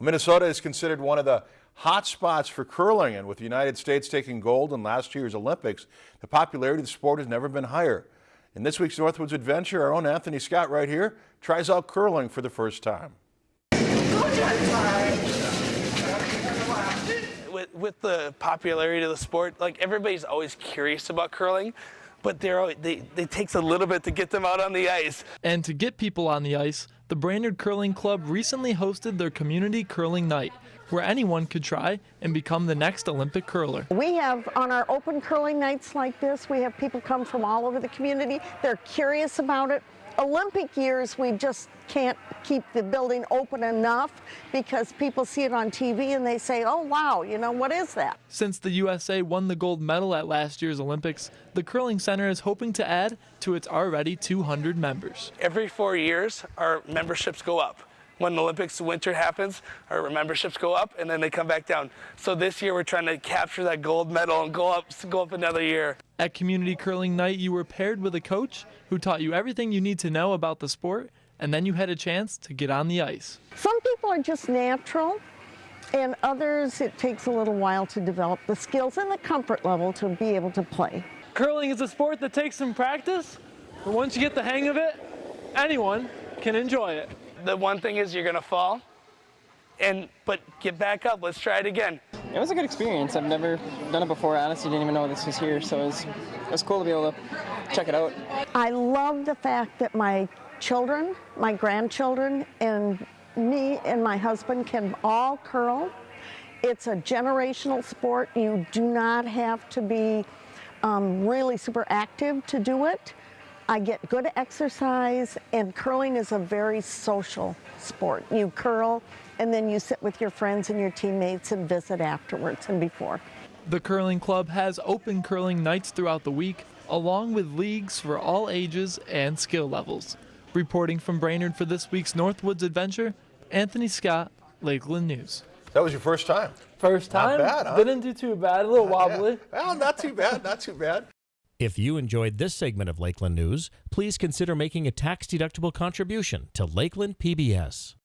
Minnesota is considered one of the hot spots for curling, and with the United States taking gold in last year's Olympics, the popularity of the sport has never been higher. In this week's Northwoods Adventure, our own Anthony Scott right here tries out curling for the first time. With, with the popularity of the sport, like everybody's always curious about curling, but they're, they, it takes a little bit to get them out on the ice. And to get people on the ice, the Brainerd Curling Club recently hosted their community curling night, where anyone could try and become the next Olympic curler. We have on our open curling nights like this, we have people come from all over the community. They're curious about it. Olympic years, we just can't keep the building open enough because people see it on TV and they say, oh, wow, you know, what is that? Since the USA won the gold medal at last year's Olympics, the Curling Center is hoping to add to its already 200 members. Every four years, our memberships go up when the Olympics winter happens, our memberships go up and then they come back down. So this year we're trying to capture that gold medal and go up, go up another year. At Community Curling Night, you were paired with a coach who taught you everything you need to know about the sport, and then you had a chance to get on the ice. Some people are just natural, and others it takes a little while to develop the skills and the comfort level to be able to play. Curling is a sport that takes some practice, but once you get the hang of it, anyone can enjoy it the one thing is you're gonna fall, and but get back up. Let's try it again. It was a good experience. I've never done it before. I honestly didn't even know this was here, so it was, it was cool to be able to check it out. I love the fact that my children, my grandchildren, and me and my husband can all curl. It's a generational sport. You do not have to be um, really super active to do it. I get good exercise, and curling is a very social sport. You curl, and then you sit with your friends and your teammates and visit afterwards and before. The Curling Club has open curling nights throughout the week, along with leagues for all ages and skill levels. Reporting from Brainerd for this week's Northwoods Adventure, Anthony Scott, Lakeland News. That was your first time? First time. Not bad, huh? Didn't do too bad. A little wobbly. Yeah. Well, not too bad. Not too bad. If you enjoyed this segment of Lakeland News, please consider making a tax-deductible contribution to Lakeland PBS.